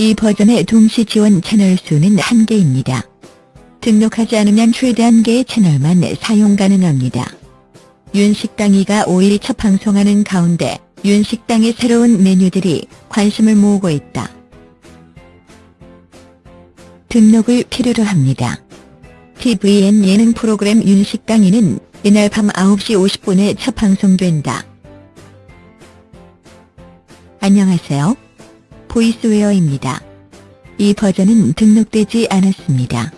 이 버전의 동시 지원 채널 수는 1개입니다. 등록하지 않으면 최대 1개의 채널만 사용 가능합니다. 윤식당이가 5일 첫 방송하는 가운데 윤식당의 새로운 메뉴들이 관심을 모으고 있다. 등록을 필요로 합니다. TVN 예능 프로그램 윤식당이는 이날 밤 9시 50분에 첫 방송된다. 안녕하세요. 보이스웨어입니다. 이 버전은 등록되지 않았습니다.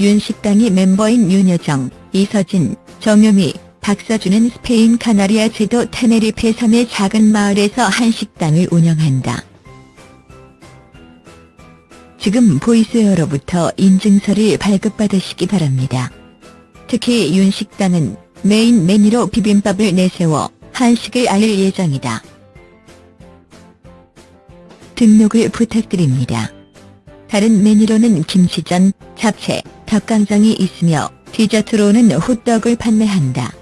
윤식당이 멤버인 윤여정, 이서진, 정유미, 박서준은 스페인 카나리아 제도 테네리페 섬의 작은 마을에서 한 식당을 운영한다. 지금 보이스웨어로부터 인증서를 발급받으시기 바랍니다. 특히 윤식당은 메인 메뉴로 비빔밥을 내세워 한식을 알릴 예정이다. 등록을 부탁드립니다. 다른 메뉴로는 김치전, 잡채, 닭강정이 있으며 디저트로는 호떡을 판매한다.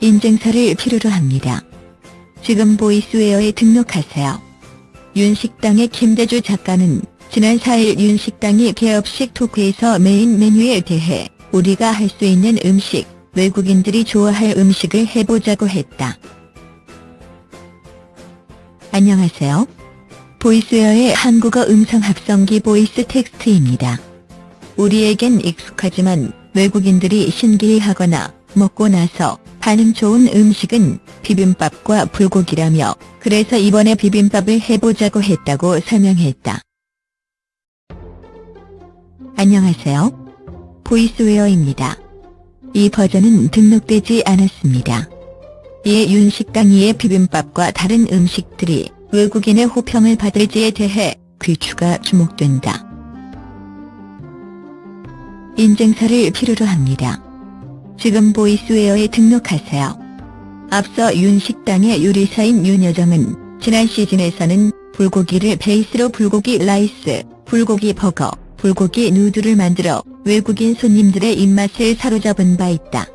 인증서를 필요로 합니다. 지금 보이스웨어에 등록하세요. 윤식당의 김대주 작가는 지난 4일 윤식당이 개업식 토크에서 메인 메뉴에 대해 우리가 할 수 있는 음식, 외국인들이 좋아할 음식을 해보자고 했다. 안녕하세요. 보이스웨어의 한국어 음성 합성기 보이스 텍스트입니다. 우리에겐 익숙하지만 외국인들이 신기해하거나 먹고 나서 반응 좋은 음식은 비빔밥과 불고기라며 그래서 이번에 비빔밥을 해보자고 했다고 설명했다. 안녕하세요. 보이스웨어입니다. 이 버전은 등록되지 않았습니다. 이에 윤식당 2의 비빔밥과 다른 음식들이 외국인의 호평을 받을지에 대해 귀추가 주목된다. 인증서를 필요로 합니다. 지금 보이스웨어에 등록하세요. 앞서 윤 식당의 요리사인 윤여정은 지난 시즌에서는 불고기를 베이스로 불고기 라이스, 불고기 버거, 불고기 noodle을 만들어 외국인 손님들의 입맛을 사로잡은 바 있다.